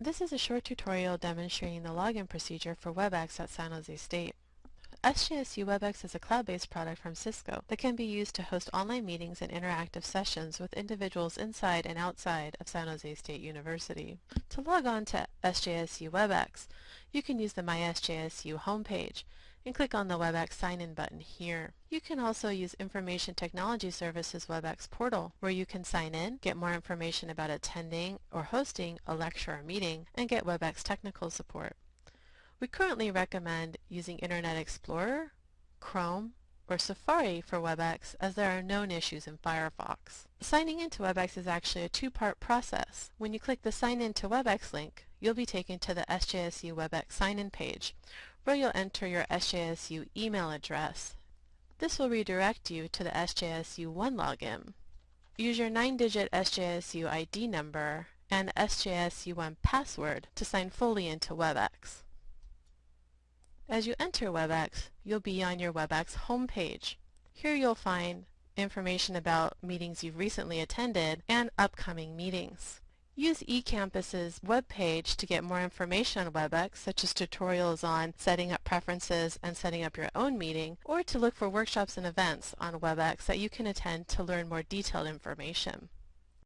This is a short tutorial demonstrating the login procedure for WebEx at San Jose State. SJSU WebEx is a cloud-based product from Cisco that can be used to host online meetings and interactive sessions with individuals inside and outside of San Jose State University. To log on to SJSU WebEx, you can use the MySJSU homepage and click on the WebEx sign-in button here. You can also use Information Technology Services WebEx portal where you can sign in, get more information about attending or hosting a lecture or meeting, and get WebEx technical support. We currently recommend using Internet Explorer, Chrome, or Safari for WebEx as there are known issues in Firefox. Signing into WebEx is actually a two-part process. When you click the Sign in to WebEx link, you'll be taken to the SJSU WebEx sign-in page where you'll enter your SJSU email address. This will redirect you to the SJSU One login. Use your 9-digit SJSU ID number and SJSU One password to sign fully into WebEx. As you enter WebEx, you'll be on your WebEx homepage. Here you'll find information about meetings you've recently attended and upcoming meetings. Use eCampus's webpage to get more information on WebEx, such as tutorials on setting up preferences and setting up your own meeting, or to look for workshops and events on WebEx that you can attend to learn more detailed information.